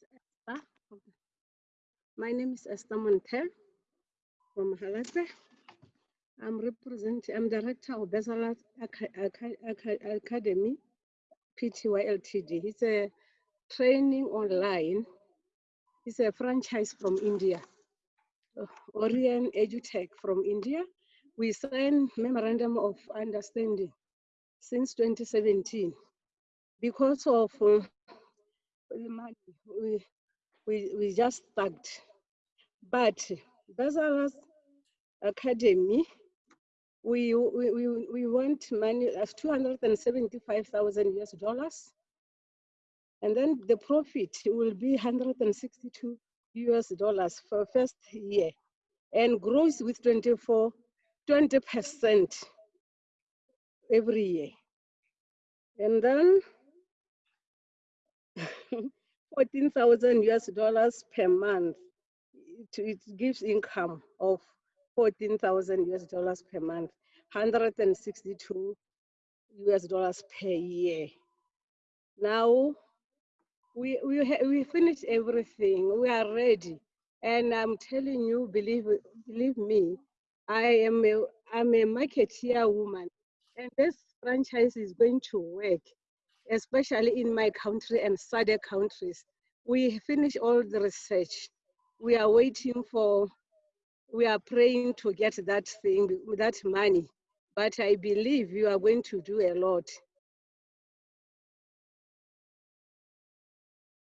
Esther. My name is Esther Montel from Halate. I'm representing, I'm director of Aca- Academy, PTY Ltd. It's a training online. It's a franchise from India. Orion EduTech from India. We signed memorandum of understanding since 2017 because of uh, the money. We, we, we just stuck. But Bezalas Academy, we, we, we, we want money of 275,000 US dollars. And then the profit will be 162 US dollars for first year and grows with 24, 20% every year. And then 14,000 US dollars per month. It, it gives income of 14,000 US dollars per month, 162 US dollars per year. Now we we we finished everything. We are ready, and I'm telling you, believe believe me, I am a I'm a marketeer woman, and this franchise is going to work, especially in my country and SADC countries. We finish all the research. We are waiting for. We are praying to get that thing, that money, but I believe you are going to do a lot.